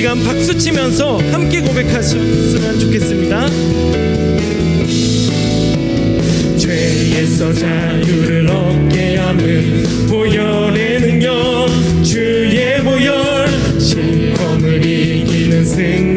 시간 박수 치면서 함께 고백하셨으면 좋겠습니다. 죄에서 자유를 얻게 함을 보혈의 능력 주의 보혈 시험을 이기는 승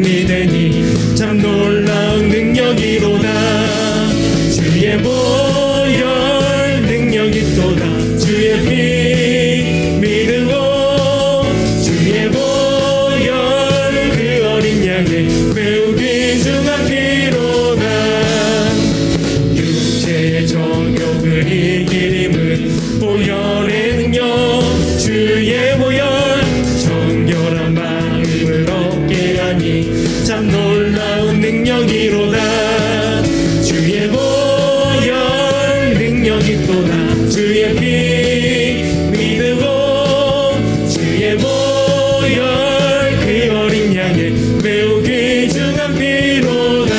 주의 보혈 능력이 또다 주의 피 믿으고 주의 보혈 그 어린 양의 매우 귀중한 피로다.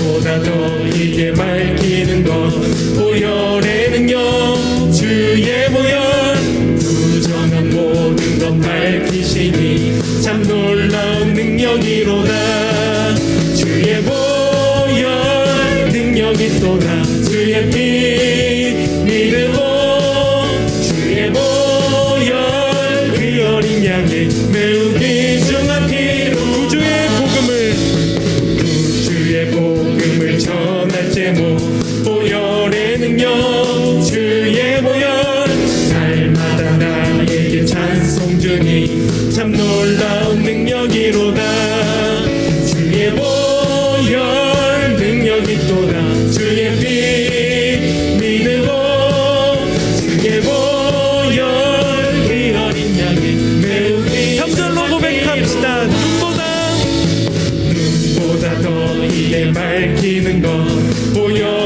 보다 더 이게 밝히는 것 보혈의 능력 주의 보혈. 부정한 모든 것 밝히시니 참 놀라운 능력이로다 주의 보혈 능력이 또다 주의 피 믿으고 주의 보혈 그 어린 매우 귀 보혈 능력이 또다. 주의 피 믿으고 주의 보혈 그 어린 양의 매우 귀 3절로 고백합시다. 눈보다. 보다 더 이에 밝히는 것 보혈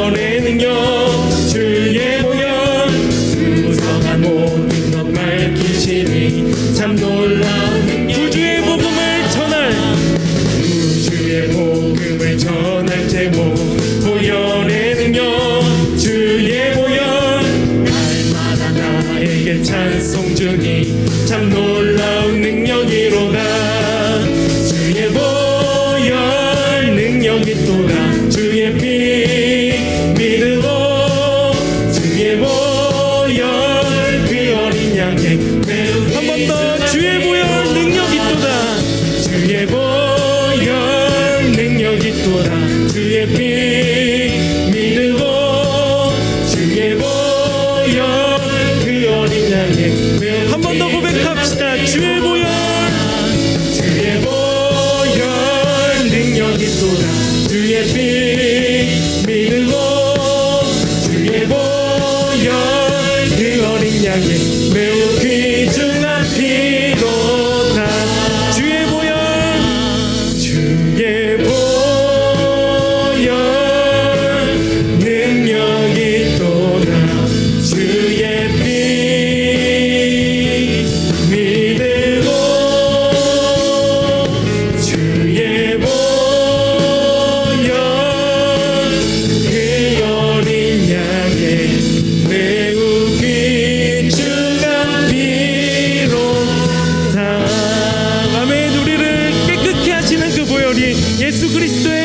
한 번 더 고백합시다. 주의 보혈. 주의 보혈 능력이 또다 주의 피 믿으고 주의 보혈 그 어린 양의 매우 Jesus é